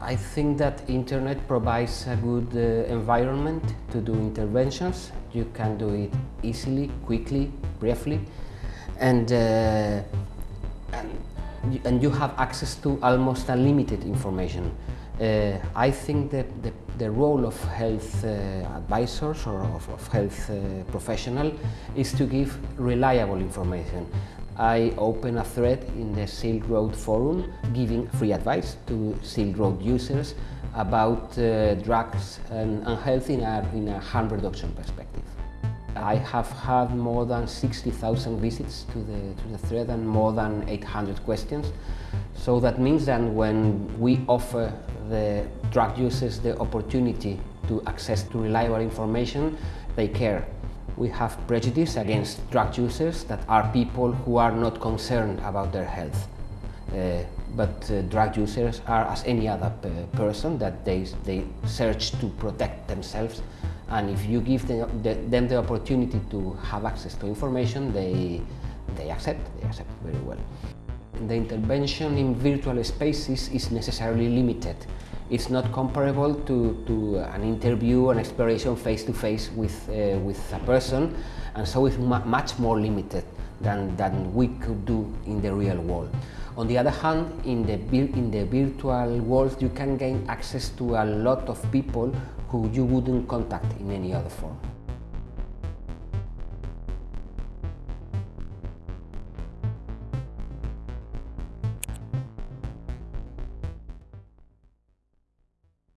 I think that internet provides a good uh, environment to do interventions. You can do it easily, quickly, briefly, and, uh, and, and you have access to almost unlimited information. Uh, I think that the, the role of health uh, advisors or of, of health uh, professional is to give reliable information. I open a thread in the Silk Road forum giving free advice to Silk Road users about uh, drugs and, a, in a harm reduction perspective. I have had more than 60,000 visits to the, to the thread and more than 800 questions. So that means that when we offer the drug users the opportunity to access to reliable information, they care we have prejudice against drug users that are people who are not concerned about their health. Uh, but uh, drug users are as any other person that they, they search to protect themselves and if you give them the, them the opportunity to have access to information, they, they accept, they accept very well. The intervention in virtual spaces is necessarily limited it's not comparable to, to an interview, an exploration face-to-face -face with, uh, with a person, and so it's much more limited than, than we could do in the real world. On the other hand, in the, in the virtual world, you can gain access to a lot of people who you wouldn't contact in any other form.